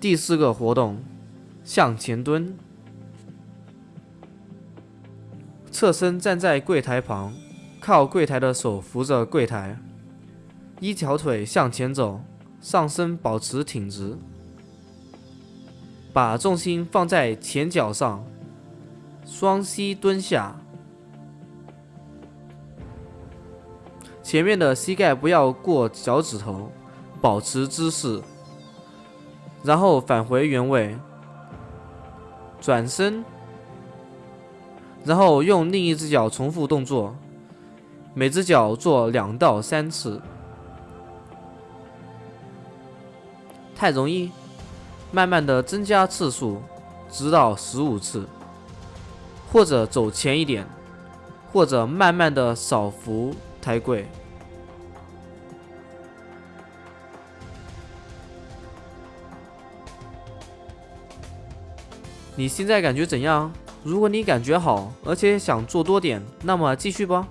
第四个活动，向前蹲，侧身站在柜台旁，靠柜台的手扶着柜台，一条腿向前走，上身保持挺直，把重心放在前脚上，双膝蹲下，前面的膝盖不要过脚趾头，保持姿势。然后返回原位，转身，然后用另一只脚重复动作，每只脚做两到三次。太容易，慢慢的增加次数，直到十五次，或者走前一点，或者慢慢的少扶抬柜。你现在感觉怎样？如果你感觉好，而且想做多点，那么继续吧。